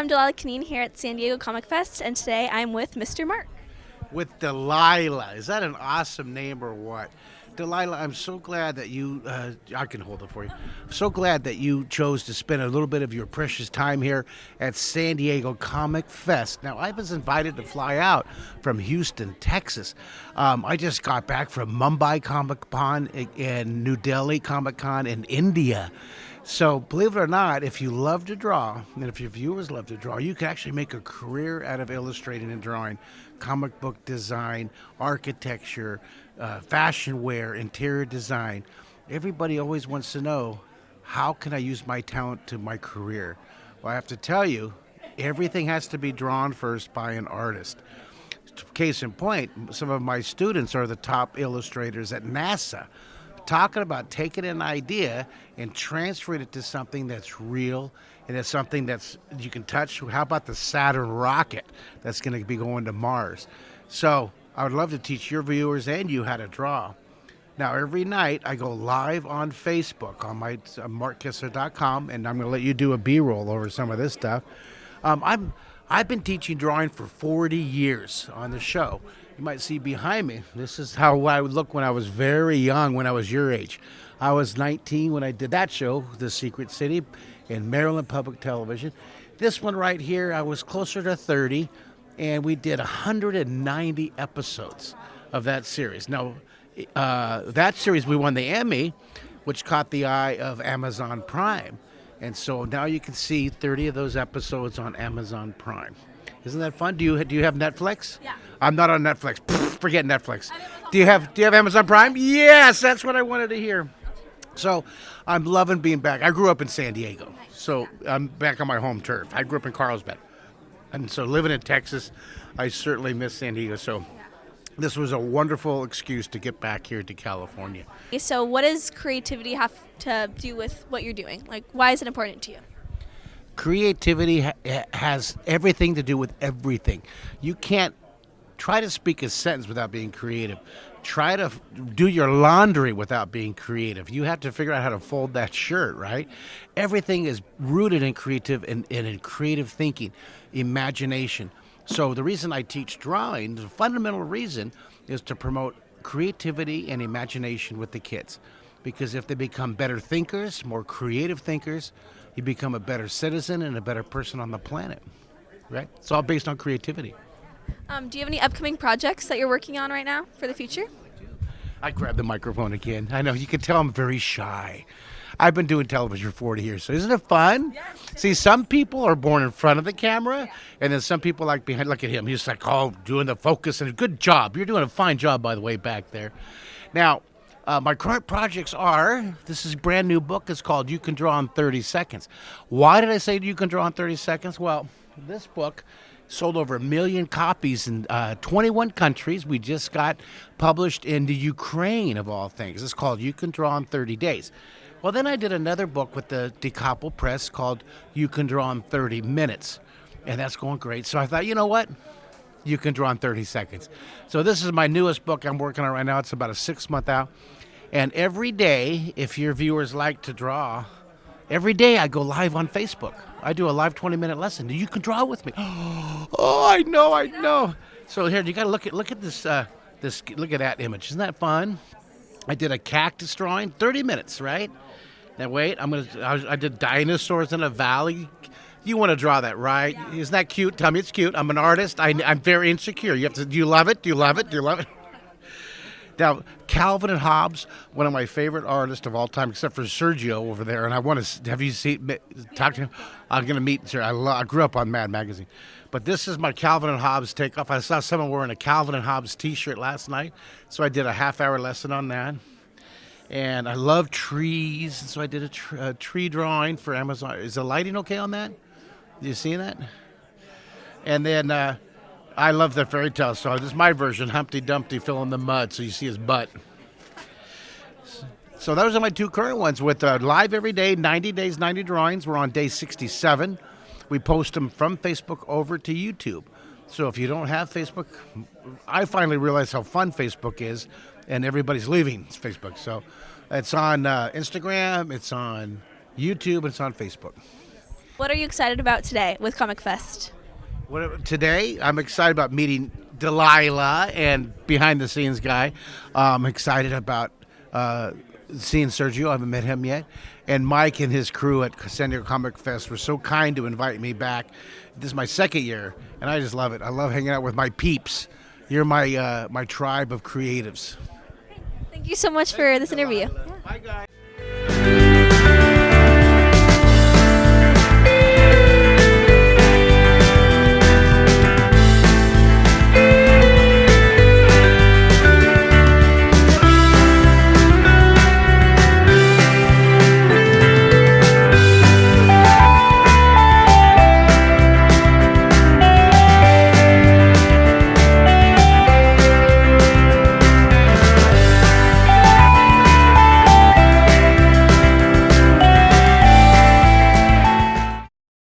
I'm Delilah Kaneen here at San Diego Comic Fest, and today I'm with Mr. Mark. With Delilah. Is that an awesome name or what? Delilah, I'm so glad that you, uh, I can hold it for you. So glad that you chose to spend a little bit of your precious time here at San Diego Comic Fest. Now, I was invited to fly out from Houston, Texas. Um, I just got back from Mumbai Comic Con and New Delhi Comic Con in India. So, believe it or not, if you love to draw, and if your viewers love to draw, you can actually make a career out of illustrating and drawing comic book design, architecture, uh, fashion wear, interior design. Everybody always wants to know how can I use my talent to my career? Well, I have to tell you, everything has to be drawn first by an artist. Case in point, some of my students are the top illustrators at NASA talking about taking an idea and transferring it to something that's real and it's something that's you can touch. How about the Saturn rocket that's going to be going to Mars? So I would love to teach your viewers and you how to draw. Now, every night I go live on Facebook on my uh, markkistler.com, and I'm going to let you do a B-roll over some of this stuff. Um, I'm I've been teaching drawing for 40 years on the show. You might see behind me. This is how I would look when I was very young, when I was your age. I was 19 when I did that show, The Secret City, in Maryland Public Television. This one right here, I was closer to 30, and we did 190 episodes of that series. Now, uh, that series we won the Emmy, which caught the eye of Amazon Prime. And so now you can see 30 of those episodes on Amazon Prime. Isn't that fun? Do you do you have Netflix? Yeah. I'm not on Netflix. Pfft, forget Netflix. Do you have do you have Amazon Prime? Yes, that's what I wanted to hear. So, I'm loving being back. I grew up in San Diego, so I'm back on my home turf. I grew up in Carlsbad, and so living in Texas, I certainly miss San Diego. So, this was a wonderful excuse to get back here to California. So, what does creativity have to do with what you're doing? Like, why is it important to you? Creativity ha- has everything to do with everything. You can't try to speak a sentence without being creative. Try to f- do your laundry without being creative. You have to figure out how to fold that shirt, right? Everything is rooted in creative and, and in creative thinking, imagination. So the reason I teach drawing, the fundamental reason, is to promote creativity and imagination with the kids. Because if they become better thinkers, more creative thinkers, you become a better citizen and a better person on the planet. Right? It's all based on creativity. Um, do you have any upcoming projects that you're working on right now for the future? I grab the microphone again. I know you can tell I'm very shy. I've been doing television for 40 years, so isn't it fun? Yes. See, some people are born in front of the camera, and then some people like behind. Look at him; he's like, oh, doing the focus, and a good job. You're doing a fine job, by the way, back there. Now, uh, my current projects are this is brand new book. It's called You Can Draw in 30 Seconds. Why did I say you can draw in 30 seconds? Well, this book sold over a million copies in uh, 21 countries. We just got published in the Ukraine, of all things. It's called You Can Draw in 30 Days. Well, then I did another book with the Da Capo Press called You Can Draw in 30 Minutes. And that's going great. So I thought, you know what? You can draw in 30 seconds. So this is my newest book I'm working on right now. It's about a six month out. And every day, if your viewers like to draw, every day I go live on Facebook. I do a live 20 minute lesson. You can draw with me. Oh, I know, I know. So here, you got to look at look at this uh, this look at that image. Isn't that fun? I did a cactus drawing, 30 minutes, right? Now wait, I'm gonna. I, I did dinosaurs in a valley. You want to draw that, right? Isn't that cute? Tell me it's cute. I'm an artist. I, I'm very insecure. You have to. Do you love it? Do you love it? Do you love it? Now, Calvin and Hobbes, one of my favorite artists of all time, except for Sergio over there. And I want to have you seen talk to him. I'm going to meet. Sir, I, I grew up on Mad Magazine, but this is my Calvin and Hobbes takeoff. I saw someone wearing a Calvin and Hobbes T-shirt last night, so I did a half-hour lesson on that. And I love trees, so I did a, tr- a tree drawing for Amazon. Is the lighting okay on that? You see that? And then uh, I love the fairy tale song. This is my version, Humpty Dumpty fill in the mud, so you see his butt. So those are my two current ones with uh, live every day, 90 days, 90 drawings. We're on day 67. We post them from Facebook over to YouTube. So if you don't have Facebook, I finally realized how fun Facebook is, and everybody's leaving Facebook. So it's on uh, Instagram, it's on YouTube, it's on Facebook. What are you excited about today with Comic Fest? What, today, I'm excited about meeting Delilah and behind the scenes guy. Uh, I'm excited about uh, seeing Sergio. I haven't met him yet. And Mike and his crew at San Diego Comic Fest were so kind to invite me back. This is my second year, and I just love it. I love hanging out with my peeps. You're my uh, my tribe of creatives. Thank you so much for this interview. Bye, guys.